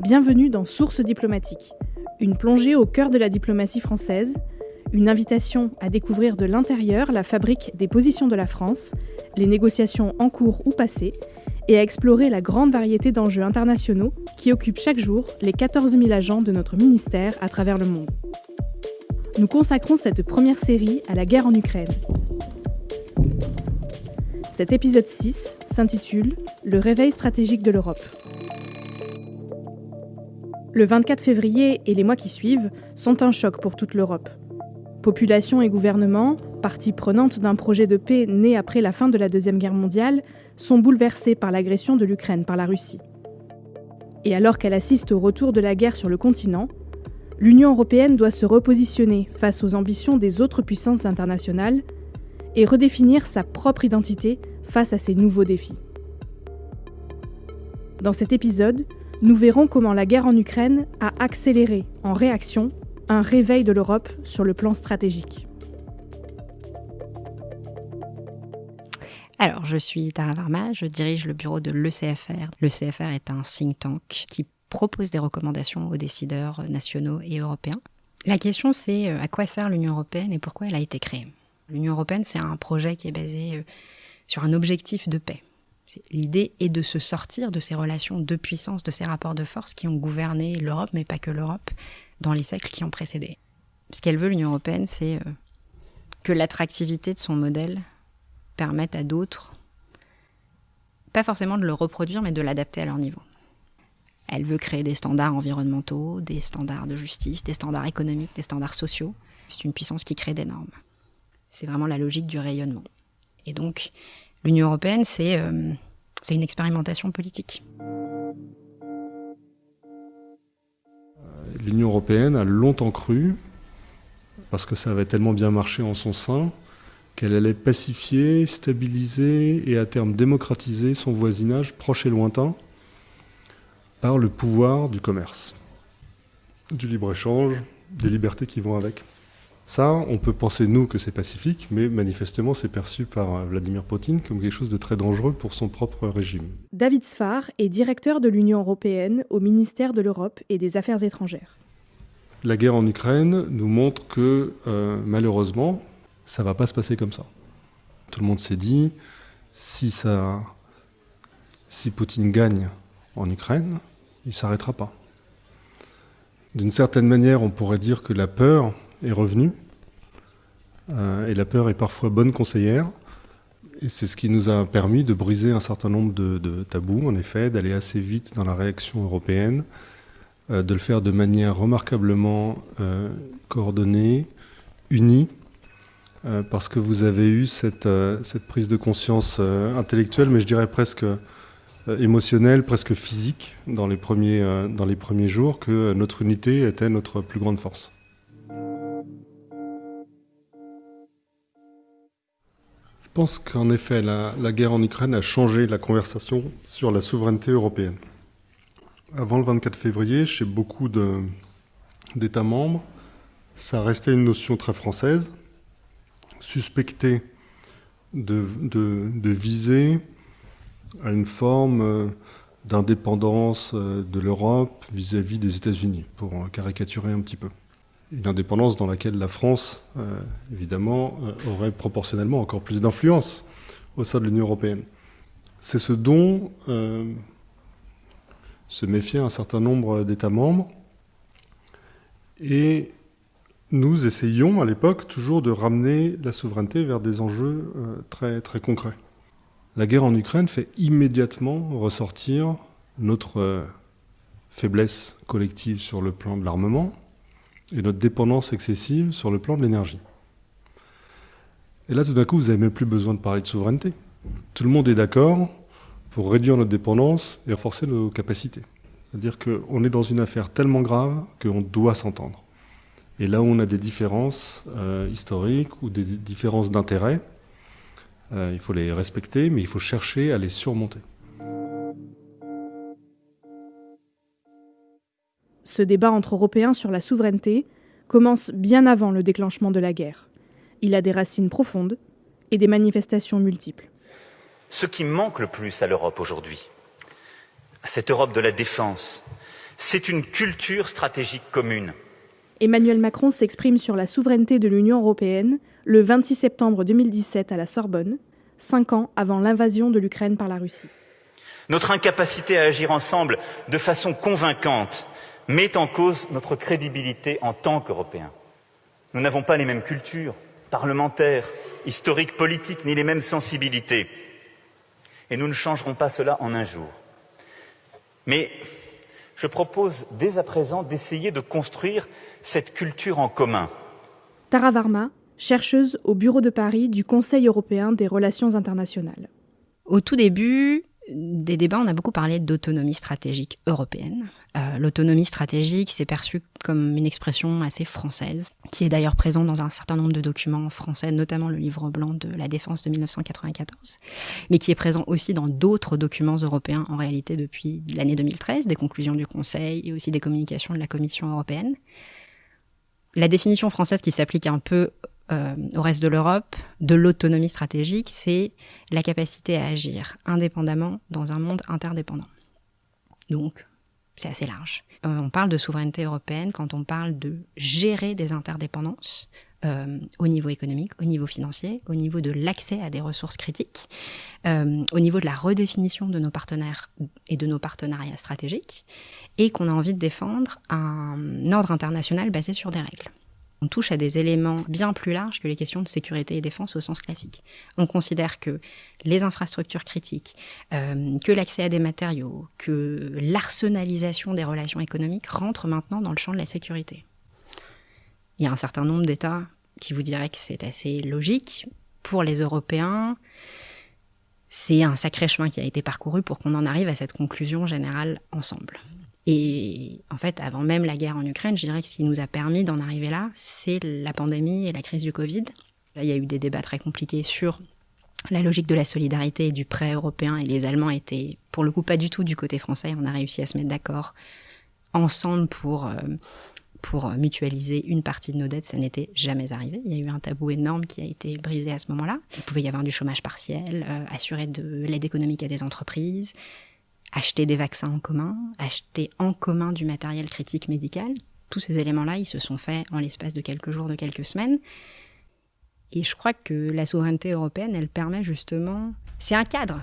Bienvenue dans Sources diplomatiques, une plongée au cœur de la diplomatie française, une invitation à découvrir de l'intérieur la fabrique des positions de la France, les négociations en cours ou passées, et à explorer la grande variété d'enjeux internationaux qui occupent chaque jour les 14 000 agents de notre ministère à travers le monde. Nous consacrons cette première série à la guerre en Ukraine. Cet épisode 6 s'intitule Le réveil stratégique de l'Europe. Le 24 février et les mois qui suivent sont un choc pour toute l'Europe. Population et gouvernement, partie prenante d'un projet de paix né après la fin de la Deuxième Guerre mondiale, sont bouleversés par l'agression de l'Ukraine par la Russie. Et alors qu'elle assiste au retour de la guerre sur le continent, l'Union européenne doit se repositionner face aux ambitions des autres puissances internationales et redéfinir sa propre identité face à ces nouveaux défis. Dans cet épisode, nous verrons comment la guerre en Ukraine a accéléré, en réaction, un réveil de l'Europe sur le plan stratégique. Alors, je suis Tara Varma, je dirige le bureau de l'ECFR. L'ECFR est un think tank qui propose des recommandations aux décideurs nationaux et européens. La question, c'est euh, à quoi sert l'Union européenne et pourquoi elle a été créée? L'Union européenne, c'est un projet qui est basé euh, sur un objectif de paix. L'idée est de se sortir de ces relations de puissance, de ces rapports de force qui ont gouverné l'Europe, mais pas que l'Europe, dans les siècles qui ont précédé. Ce qu'elle veut, l'Union européenne, c'est euh, que l'attractivité de son modèle permette à d'autres, pas forcément de le reproduire, mais de l'adapter à leur niveau. Elle veut créer des standards environnementaux, des standards de justice, des standards économiques, des standards sociaux. C'est une puissance qui crée des normes. C'est vraiment la logique du rayonnement. Et donc, l'Union européenne, c'est euh, une expérimentation politique. L'Union européenne a longtemps cru, parce que ça avait tellement bien marché en son sein, qu'elle allait pacifier, stabiliser et à terme démocratiser son voisinage proche et lointain par le pouvoir du commerce, du libre-échange, des libertés qui vont avec. Ça, on peut penser, nous, que c'est pacifique, mais manifestement, c'est perçu par euh, Vladimir Poutine comme quelque chose de très dangereux pour son propre régime. David Sfar est directeur de l'Union européenne au ministère de l'Europe et des Affaires étrangères. La guerre en Ukraine nous montre que, euh, malheureusement, ça ne va pas se passer comme ça. Tout le monde s'est dit, si, ça, si Poutine gagne en Ukraine, il ne s'arrêtera pas. D'une certaine manière, on pourrait dire que la peur est revenu. Euh, et la peur est parfois bonne conseillère. Et c'est ce qui nous a permis de briser un certain nombre de, tabous, en effet, d'aller assez vite dans la réaction européenne, euh, de le faire de manière remarquablement euh, coordonnée, unie, parce que vous avez eu cette, cette prise de conscience intellectuelle, mais je dirais presque émotionnelle, presque physique, dans les premiers, dans les premiers jours, que notre unité était notre plus grande force. Pense qu'en effet, la, guerre en Ukraine a changé la conversation sur la souveraineté européenne. Avant le 24 février, chez beaucoup d'États membres, ça restait une notion très française, suspectée de, de viser à une forme euh, d'indépendance euh, de l'Europe vis-à-vis des États-Unis, pour caricaturer un petit peu une indépendance dans laquelle la France, euh, évidemment, euh, aurait proportionnellement encore plus d'influence au sein de l'Union européenne. C'est ce dont euh, se méfiait un certain nombre d'États membres. Et nous essayions à l'époque toujours de ramener la souveraineté vers des enjeux très, très concrets. La guerre en Ukraine fait immédiatement ressortir notre faiblesse collective sur le plan de l'armement, et notre dépendance excessive sur le plan de l'énergie. Et là, tout d'un coup, vous n'avez même plus besoin de parler de souveraineté. Tout le monde est d'accord pour réduire notre dépendance et renforcer nos capacités. C'est-à-dire qu'on est dans une affaire tellement grave qu'on doit s'entendre. Et là où on a des différences euh, historiques ou des différences d'intérêt, euh, il faut les respecter, mais il faut chercher à les surmonter. Ce débat entre Européens sur la souveraineté commence bien avant le déclenchement de la guerre. Il a des racines profondes et des manifestations multiples. Ce qui manque le plus à l'Europe aujourd'hui, cette Europe de la défense, c'est une culture stratégique commune. Emmanuel Macron s'exprime sur la souveraineté de l'Union européenne le 26 septembre 2017 à la Sorbonne, cinq ans avant l'invasion de l'Ukraine par la Russie. Notre incapacité à agir ensemble de façon convaincante met en cause notre crédibilité en tant qu'Européens. Nous n'avons pas les mêmes cultures parlementaires, historiques, politiques, ni les mêmes sensibilités. Et nous ne changerons pas cela en un jour. Mais je propose dès à présent d'essayer de construire cette culture en commun. Tara Varma, chercheuse au bureau de Paris du Conseil européen des relations internationales. Au tout début des débats, on a beaucoup parlé d'autonomie stratégique européenne. Euh, l'autonomie stratégique, c'est perçu comme une expression assez française, qui est d'ailleurs présente dans un certain nombre de documents français, notamment le livre blanc de la défense de 1994, mais qui est présent aussi dans d'autres documents européens en réalité depuis l'année 2013, des conclusions du Conseil et aussi des communications de la Commission européenne. La définition française qui s'applique un peu euh, au reste de l'Europe de l'autonomie stratégique, c'est la capacité à agir indépendamment dans un monde interdépendant. Donc, c'est assez large. Euh, on parle de souveraineté européenne quand on parle de gérer des interdépendances euh, au niveau économique, au niveau financier, au niveau de l'accès à des ressources critiques, au niveau de la redéfinition de nos partenaires et de nos partenariats stratégiques, et qu'on a envie de défendre un ordre international basé sur des règles on touche à des éléments bien plus larges que les questions de sécurité et défense au sens classique. On considère que les infrastructures critiques, euh, que l'accès à des matériaux, que l'arsenalisation des relations économiques rentrent maintenant dans le champ de la sécurité. Il y a un certain nombre d'États qui vous diraient que c'est assez logique. Pour les Européens, c'est un sacré chemin qui a été parcouru pour qu'on en arrive à cette conclusion générale ensemble. Et en fait, avant même la guerre en Ukraine, je dirais que ce qui nous a permis d'en arriver là, c'est la pandémie et la crise du Covid. Il y a eu des débats très compliqués sur la logique de la solidarité et du prêt européen, et les Allemands étaient, pour le coup, pas du tout du côté français. On a réussi à se mettre d'accord ensemble pour, euh, pour mutualiser une partie de nos dettes. Ça n'était jamais arrivé. Il y a eu un tabou énorme qui a été brisé à ce moment-là. Il pouvait y avoir du chômage partiel, euh, assurer de l'aide économique à des entreprises, acheter des vaccins en commun, acheter en commun du matériel critique médical. Tous ces éléments-là, ils se sont faits en l'espace de quelques jours, de quelques semaines. Et je crois que la souveraineté européenne, elle permet justement... C'est un cadre.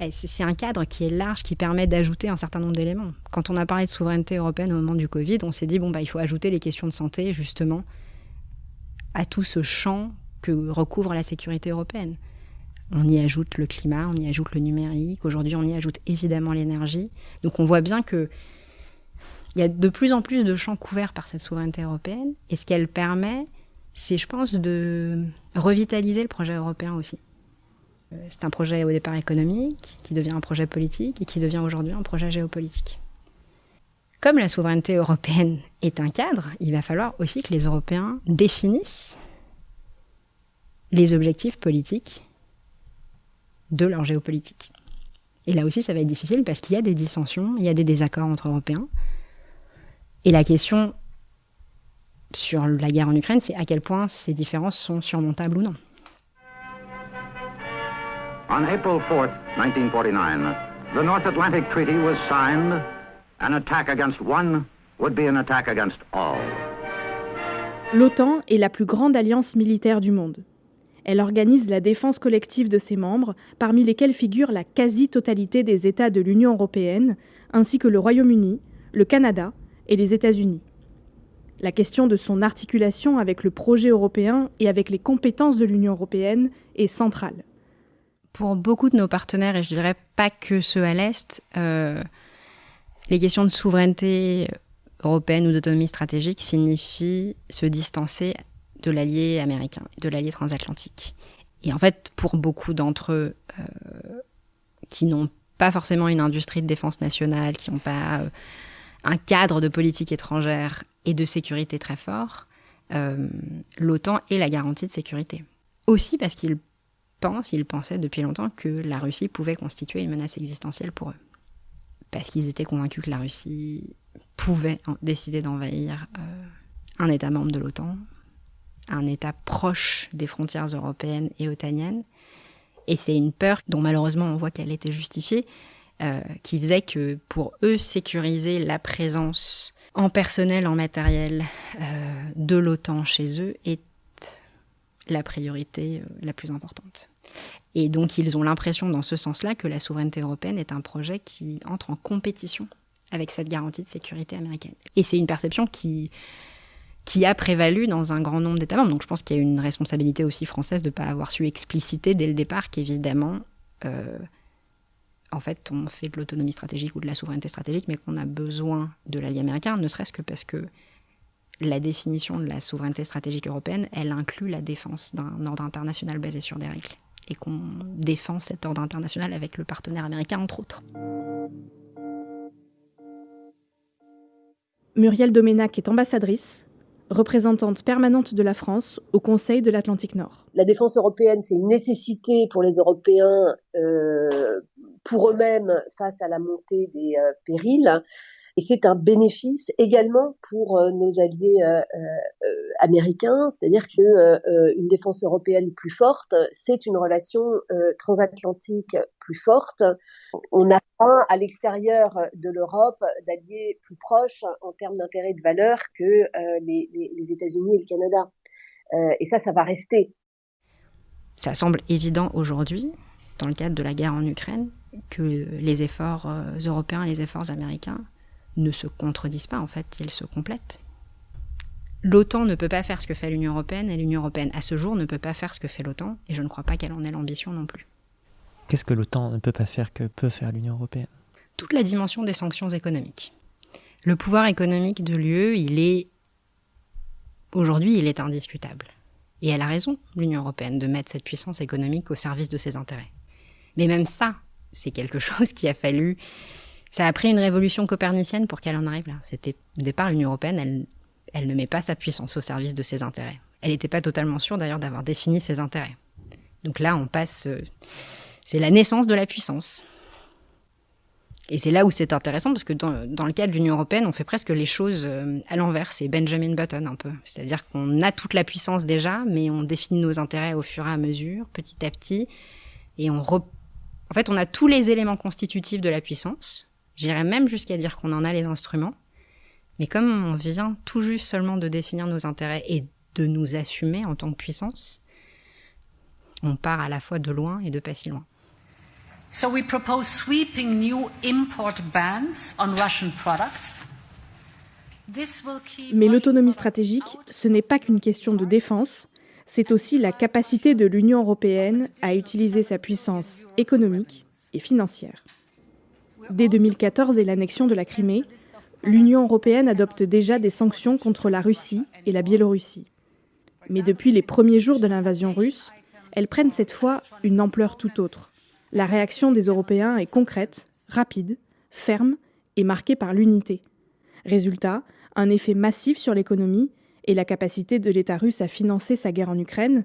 Eh, c'est un cadre qui est large, qui permet d'ajouter un certain nombre d'éléments. Quand on a parlé de souveraineté européenne au moment du Covid, on s'est dit, bon, bah, il faut ajouter les questions de santé, justement, à tout ce champ que recouvre la sécurité européenne. On y ajoute le climat, on y ajoute le numérique. Aujourd'hui, on y ajoute évidemment l'énergie. Donc, on voit bien que il y a de plus en plus de champs couverts par cette souveraineté européenne. Et ce qu'elle permet, c'est, je pense, de revitaliser le projet européen aussi. Euh, c'est un projet au départ économique, qui devient un projet politique et qui devient aujourd'hui un projet géopolitique. Comme la souveraineté européenne est un cadre, il va falloir aussi que les Européens définissent les objectifs politiques de leur géopolitique. Et là aussi, ça va être difficile parce qu'il y a des dissensions, il y a des désaccords entre Européens. Et la question sur la guerre en Ukraine, c'est à quel point ces différences sont surmontables ou non. On April 4 1949, the North Atlantic Treaty was signed. An attack against one would be an attack against all. L'OTAN est la plus grande alliance militaire du monde. Elle organise la défense collective de ses membres, parmi lesquels figure la quasi-totalité des États de l'Union européenne, ainsi que le Royaume-Uni, le Canada et les États-Unis. La question de son articulation avec le projet européen et avec les compétences de l'Union européenne est centrale. Pour beaucoup de nos partenaires, et je dirais pas que ceux à l'Est, euh, les questions de souveraineté européenne ou d'autonomie stratégique signifient se distancer de l'allié américain, de l'allié transatlantique. Et en fait, pour beaucoup d'entre eux euh, qui n'ont pas forcément une industrie de défense nationale, qui n'ont pas euh, un cadre de politique étrangère et de sécurité très fort, euh, l'OTAN est la garantie de sécurité. Aussi parce qu'ils pensent, ils pensaient depuis longtemps que la Russie pouvait constituer une menace existentielle pour eux. Parce qu'ils étaient convaincus que la Russie pouvait décider d'envahir un État membre de l'OTAN, un État proche des frontières européennes et otaniennes. Et c'est une peur dont malheureusement on voit qu'elle était justifiée, qui faisait que pour eux, sécuriser la présence en personnel, en matériel de l'OTAN chez eux est la priorité la plus importante. Et donc ils ont l'impression dans ce sens-là que la souveraineté européenne est un projet qui entre en compétition avec cette garantie de sécurité américaine. Et c'est une perception qui, qui a prévalu dans un grand nombre d'États membres. Donc je pense qu'il y a une responsabilité aussi française de ne pas avoir su expliciter dès le départ qu'évidemment, euh, en fait, on fait de l'autonomie stratégique ou de la souveraineté stratégique, mais qu'on a besoin de l'allié américain, ne serait-ce que parce que la définition de la souveraineté stratégique européenne, elle inclut la défense d'un ordre international basé sur des règles. Et qu'on défend cet ordre international avec le partenaire américain, entre autres. Muriel Doménac est ambassadrice, représentante permanente de la France au Conseil de l'Atlantique Nord. La défense européenne, c'est une nécessité pour les Européens, euh, pour eux-mêmes face à la montée des euh, périls. Et c'est un bénéfice également pour euh, nos alliés euh, euh, américains, c'est-à-dire que une défense européenne plus forte, c'est une relation transatlantique plus forte. On a pas à l'extérieur de l'Europe d'alliés plus proches en termes d'intérêt de valeur que les, les États-Unis et le Canada. et ça, ça va rester. Ça semble évident aujourd'hui, dans le cadre de la guerre en Ukraine, que les efforts européens et les efforts américains ne se contredisent pas, en fait, ils se complètent. L'OTAN ne peut pas faire ce que fait l'Union européenne, et l'Union européenne, à ce jour, ne peut pas faire ce que fait l'OTAN, et je ne crois pas qu'elle en ait l'ambition non plus. Qu'est-ce que l'OTAN ne peut pas faire que peut faire l'Union européenne? Toute la dimension des sanctions économiques. Le pouvoir économique de l'UE, il est. Aujourd'hui, il est indiscutable. Et elle a raison, l'Union européenne, de mettre cette puissance économique au service de ses intérêts. Mais même ça, c'est quelque chose qui a fallu ça a pris une révolution copernicienne pour qu'elle en arrive. C'était au départ l'Union européenne, elle, elle ne met pas sa puissance au service de ses intérêts. Elle n'était pas totalement sûre d'ailleurs d'avoir défini ses intérêts. Donc là, on passe, euh, c'est la naissance de la puissance. Et c'est là où c'est intéressant parce que dans, dans le cas de l'Union européenne, on fait presque les choses euh, à l'envers. C'est Benjamin Button un peu. C'est-à-dire qu'on a toute la puissance déjà, mais on définit nos intérêts au fur et à mesure, petit à petit. Et on en fait, on a tous les éléments constitutifs de la puissance, J'irais même jusqu'à dire qu'on en a les instruments. Mais comme on vient tout juste seulement de définir nos intérêts et de nous assumer en tant que puissance, on part à la fois de loin et de pas si loin. Mais l'autonomie stratégique, ce n'est pas qu'une question de défense, c'est aussi la capacité de l'Union européenne à utiliser sa puissance économique et financière. Dès 2014 et l'annexion de la Crimée, l'Union européenne adopte déjà des sanctions contre la Russie et la Biélorussie. Mais depuis les premiers jours de l'invasion russe, elles prennent cette fois une ampleur tout autre. La réaction des Européens est concrète, rapide, ferme et marquée par l'unité. Résultat, un effet massif sur l'économie et la capacité de l'État russe à financer sa guerre en Ukraine,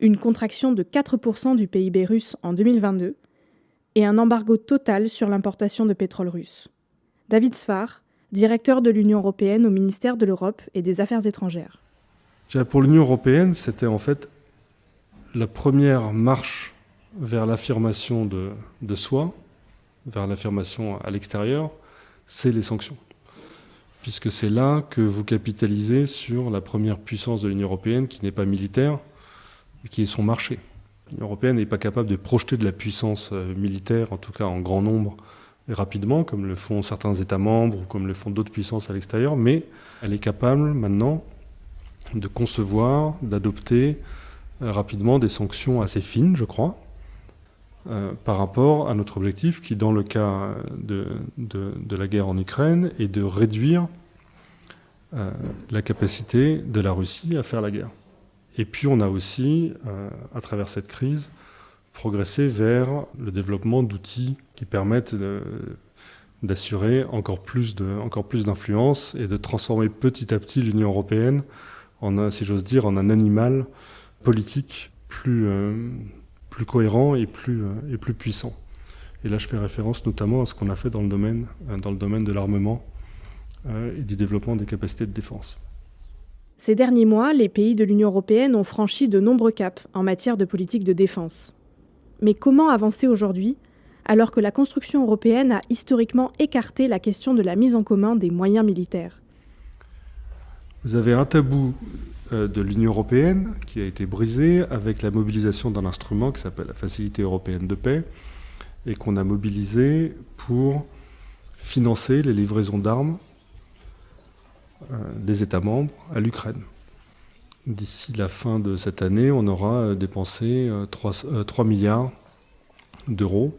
une contraction de 4% du PIB russe en 2022, et un embargo total sur l'importation de pétrole russe. David Sfar, directeur de l'Union européenne au ministère de l'Europe et des Affaires étrangères. Pour l'Union européenne, c'était en fait la première marche vers l'affirmation de, de, soi, vers l'affirmation à l'extérieur, c'est les sanctions. Puisque c'est là que vous capitalisez sur la première puissance de l'Union européenne qui n'est pas militaire, mais qui est son marché. L'Union européenne n'est pas capable de projeter de la puissance euh, militaire, en tout cas en grand nombre et rapidement, comme le font certains États membres ou comme le font d'autres puissances à l'extérieur, mais elle est capable maintenant de concevoir, d'adopter euh, rapidement des sanctions assez fines, je crois, euh, par rapport à notre objectif qui, dans le cas de, de, la guerre en Ukraine, est de réduire la capacité de la Russie à faire la guerre. Et puis on a aussi, euh, à travers cette crise, progressé vers le développement d'outils qui permettent d'assurer encore plus d'influence et de transformer petit à petit l'Union européenne en, si j'ose dire, en un animal politique plus, euh, cohérent et plus, euh, et plus puissant. Et là, je fais référence notamment à ce qu'on a fait dans le domaine, dans le domaine de l'armement et du développement des capacités de défense. Ces derniers mois, les pays de l'Union européenne ont franchi de nombreux caps en matière de politique de défense. Mais comment avancer aujourd'hui alors que la construction européenne a historiquement écarté la question de la mise en commun des moyens militaires? Vous avez un tabou euh, de l'Union européenne qui a été brisé avec la mobilisation d'un instrument qui s'appelle la Facilité européenne de paix et qu'on a mobilisé pour financer les livraisons d'armes des États membres à l'Ukraine. D'ici la fin de cette année, on aura dépensé 3, euh, 3 milliards d'euros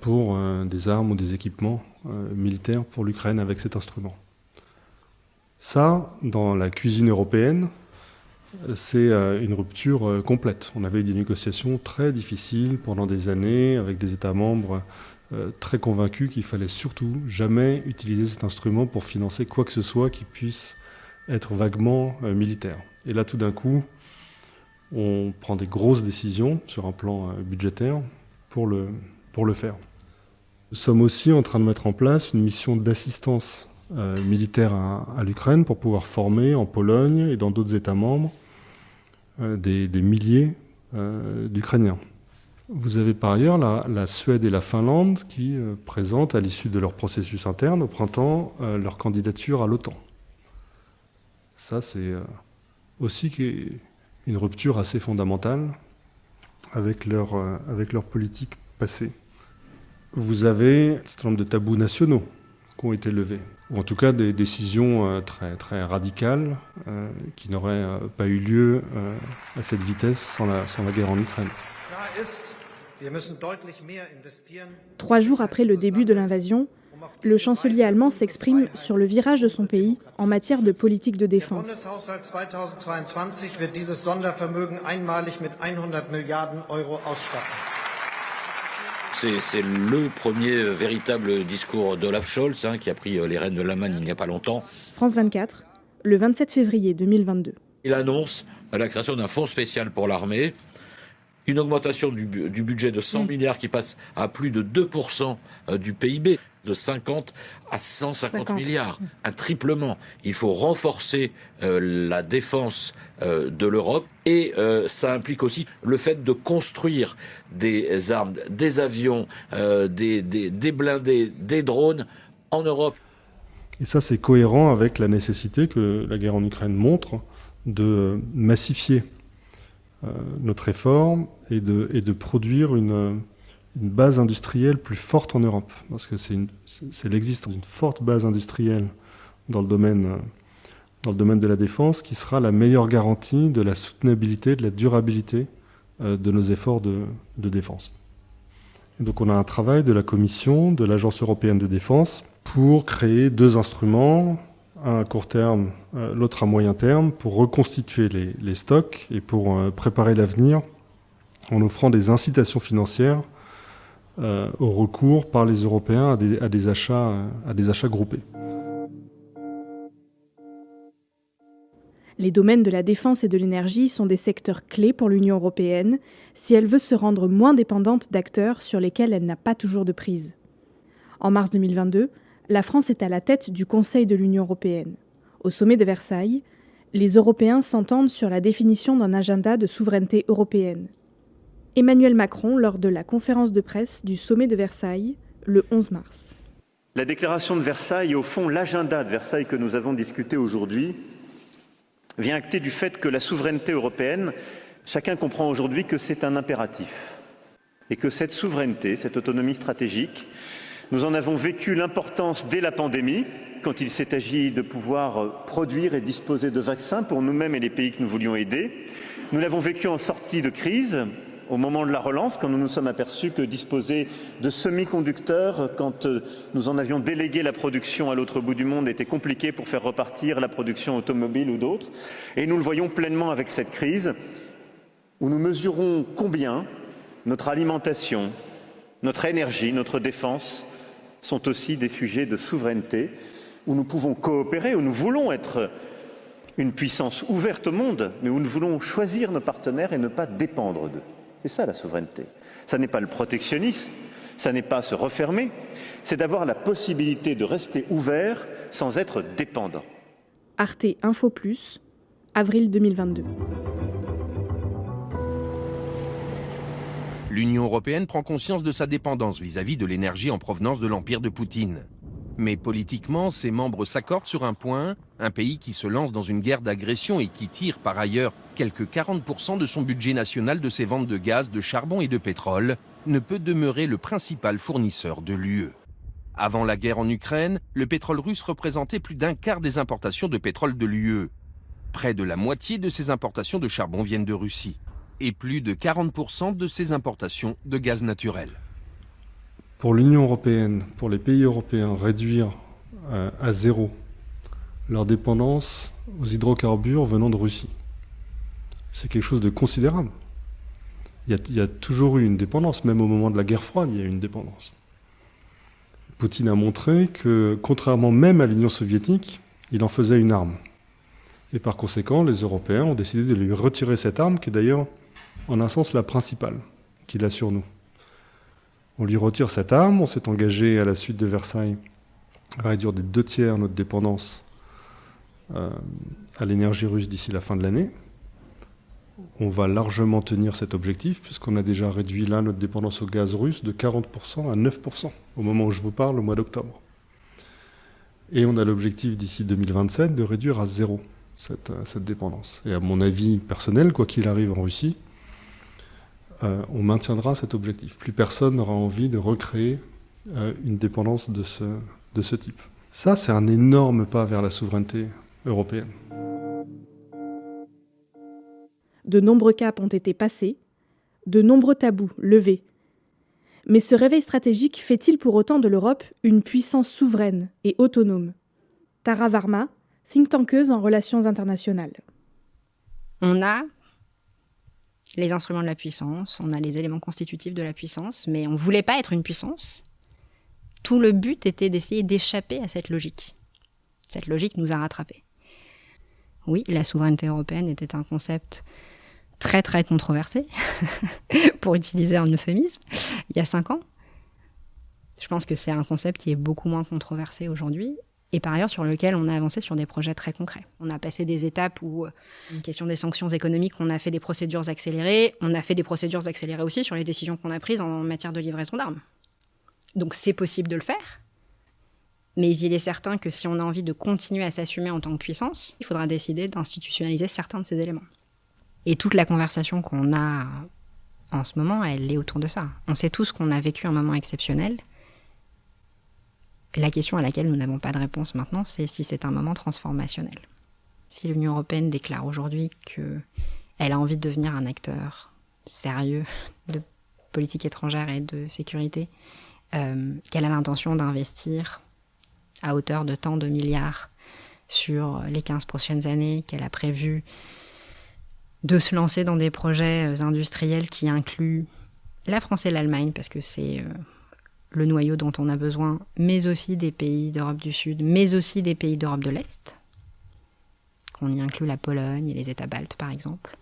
pour des armes ou des équipements militaires pour l'Ukraine avec cet instrument. Ça, dans la cuisine européenne, c'est euh, une rupture euh, complète. On avait des négociations très difficiles pendant des années avec des États membres euh, très convaincus qu'il fallait surtout jamais utiliser cet instrument pour financer quoi que ce soit qui puisse être vaguement militaire. Et là, tout d'un coup, on prend des grosses décisions sur un plan budgétaire pour le, faire. Nous sommes aussi en train de mettre en place une mission d'assistance euh, militaire à, l'Ukraine pour pouvoir former en Pologne et dans d'autres États membres euh, des, milliers euh, d'Ukrainiens. Vous avez par ailleurs la, Suède et la Finlande qui présentent à l'issue de leur processus interne au printemps leur candidature à l'OTAN. Ça, c'est aussi une rupture assez fondamentale avec leur, politique passée. Vous avez un certain nombre de tabous nationaux qui ont été levés ou en tout cas des décisions euh, très, très radicales euh, qui n'auraient euh, pas eu lieu à cette vitesse sans la guerre en Ukraine. Trois jours après le début de l'invasion, le chancelier allemand s'exprime sur le virage de son pays en matière de politique de défense. C'est le premier véritable discours d'Olaf Scholz, hein, qui a pris euh, les rênes de l'Allemagne il n'y a pas longtemps. France 24, le 27 février 2022. Il annonce la création d'un fonds spécial pour l'armée, une augmentation du, budget de 100 milliards qui passe à plus de 2% euh, du PIB de 50 à 150 milliards, un triplement. Il faut renforcer euh, la défense euh, de l'Europe et euh, ça implique aussi le fait de construire des armes, des avions, des, des, blindés, des drones en Europe. Et ça, c'est cohérent avec la nécessité que la guerre en Ukraine montre de massifier notre effort et de, de produire une, une base industrielle plus forte en Europe, parce que c'est l'existence d'une forte base industrielle dans le domaine dans le domaine de la défense qui sera la meilleure garantie de la soutenabilité, de la durabilité euh, de nos efforts de, défense. donc on a un travail de la Commission, de l'Agence européenne de défense, pour créer deux instruments, un à court terme, euh, l'autre à moyen terme, pour reconstituer les, stocks et pour euh, préparer l'avenir en offrant des incitations financières euh, au recours par les Européens à des, achats, à des achats groupés. Les domaines de la défense et de l'énergie sont des secteurs clés pour l'Union européenne si elle veut se rendre moins dépendante d'acteurs sur lesquels elle n'a pas toujours de prise. En mars 2022, la France est à la tête du Conseil de l'Union européenne. Au sommet de Versailles, les Européens s'entendent sur la définition d'un agenda de souveraineté européenne. Emmanuel Macron lors de la conférence de presse du sommet de Versailles le 11 mars. La déclaration de Versailles au fond l'agenda de Versailles que nous avons discuté aujourd'hui vient acter du fait que la souveraineté européenne, chacun comprend aujourd'hui que c'est un impératif et que cette souveraineté, cette autonomie stratégique, nous en avons vécu l'importance dès la pandémie, quand il s'est agi de pouvoir produire et disposer de vaccins pour nous-mêmes et les pays que nous voulions aider. Nous l'avons vécu en sortie de crise, au moment de la relance, quand nous nous sommes aperçus que disposer de semi-conducteurs, quand euh, nous en avions délégué la production à l'autre bout du monde, était compliqué pour faire repartir la production automobile ou d'autres. Et nous le voyons pleinement avec cette crise, où nous mesurons combien notre alimentation, notre énergie, notre défense sont aussi des sujets de souveraineté, où nous pouvons coopérer, où nous voulons être une puissance ouverte au monde, mais où nous voulons choisir nos partenaires et ne pas dépendre d'eux. C'est ça la souveraineté. Ça n'est pas le protectionnisme, ça n'est pas se refermer, c'est d'avoir la possibilité de rester ouvert sans être dépendant. Arte Info Plus, avril 2022. L'Union européenne prend conscience de sa dépendance vis-à-vis de l'énergie en provenance de l'empire de Poutine. Mais politiquement, ses membres s'accordent sur un point, un pays qui se lance dans une guerre d'agression et qui tire par ailleurs quelques 40% de son budget national de ses ventes de gaz, de charbon et de pétrole, ne peut demeurer le principal fournisseur de l'UE. Avant la guerre en Ukraine, le pétrole russe représentait plus d'un quart des importations de pétrole de l'UE. Près de la moitié de ses importations de charbon viennent de Russie et plus de 40% de ses importations de gaz naturel. Pour l'Union européenne, pour les pays européens, réduire euh, à zéro leur dépendance aux hydrocarbures venant de Russie, c'est quelque chose de considérable. Il y, a, il y, a, toujours eu une dépendance, même au moment de la guerre froide, il y a eu une dépendance. Poutine a montré que, contrairement même à l'Union soviétique, il en faisait une arme. Et par conséquent, les Européens ont décidé de lui retirer cette arme, qui est d'ailleurs, en un sens, la principale qu'il a sur nous. On lui retire cette arme, on s'est engagé à la suite de Versailles à réduire des deux tiers notre dépendance euh, à l'énergie russe d'ici la fin de l'année. On va largement tenir cet objectif, puisqu'on a déjà réduit là notre dépendance au gaz russe de 40% à 9% au moment où je vous parle, au mois d'octobre. Et on a l'objectif d'ici 2027 de réduire à zéro euh, cette, dépendance. Et à mon avis personnel, quoi qu'il arrive en Russie, euh, on maintiendra cet objectif. Plus personne n'aura envie de recréer euh, une dépendance de ce, de ce type. Ça, c'est un énorme pas vers la souveraineté européenne. De nombreux caps ont été passés, de nombreux tabous levés. Mais ce réveil stratégique fait-il pour autant de l'Europe une puissance souveraine et autonome? Tara Varma, think tankeuse en relations internationales. On a les instruments de la puissance, on a les éléments constitutifs de la puissance, mais on ne voulait pas être une puissance. Tout le but était d'essayer d'échapper à cette logique. Cette logique nous a rattrapés. Oui, la souveraineté européenne était un concept très très controversé, pour utiliser un euphémisme, il y a cinq ans. Je pense que c'est un concept qui est beaucoup moins controversé aujourd'hui et par ailleurs sur lequel on a avancé sur des projets très concrets. On a passé des étapes où, une euh, question des sanctions économiques, on a fait des procédures accélérées, on a fait des procédures accélérées aussi sur les décisions qu'on a prises en matière de livraison d'armes. Donc c'est possible de le faire, mais il est certain que si on a envie de continuer à s'assumer en tant que puissance, il faudra décider d'institutionnaliser certains de ces éléments. Et toute la conversation qu'on a en ce moment, elle est autour de ça. On sait tous qu'on a vécu un moment exceptionnel, la question à laquelle nous n'avons pas de réponse maintenant, c'est si c'est un moment transformationnel. Si l'Union européenne déclare aujourd'hui qu'elle a envie de devenir un acteur sérieux de politique étrangère et de sécurité, euh, qu'elle a l'intention d'investir à hauteur de tant de milliards sur les 15 prochaines années, qu'elle a prévu de se lancer dans des projets euh, industriels qui incluent la France et l'Allemagne, parce que c'est euh, le noyau dont on a besoin, mais aussi des pays d'Europe du Sud, mais aussi des pays d'Europe de l'Est, qu'on y inclut la Pologne et les États baltes par exemple.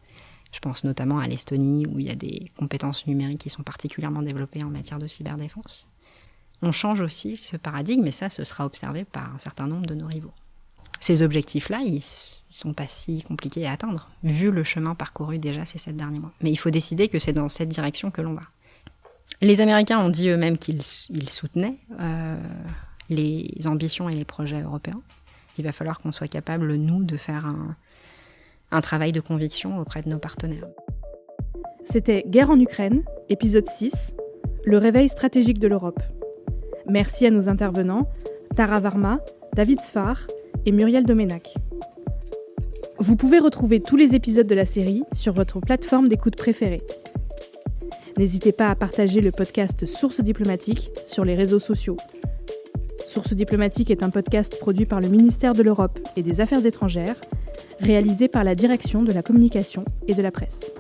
Je pense notamment à l'Estonie où il y a des compétences numériques qui sont particulièrement développées en matière de cyberdéfense. On change aussi ce paradigme et ça, ce sera observé par un certain nombre de nos rivaux. Ces objectifs-là, ils sont pas si compliqués à atteindre, vu le chemin parcouru déjà ces sept derniers mois. Mais il faut décider que c'est dans cette direction que l'on va. Les Américains ont dit eux-mêmes qu'ils soutenaient euh, les ambitions et les projets européens. Il va falloir qu'on soit capable, nous, de faire un, travail de conviction auprès de nos partenaires. C'était Guerre en Ukraine, épisode 6, le réveil stratégique de l'Europe. Merci à nos intervenants, Tara Varma, David Sfar et Muriel Domenac. Vous pouvez retrouver tous les épisodes de la série sur votre plateforme d'écoute préférée. N'hésitez pas à partager le podcast Source diplomatique sur les réseaux sociaux. Source diplomatique est un podcast produit par le ministère de l'Europe et des Affaires étrangères, réalisé par la Direction de la communication et de la presse.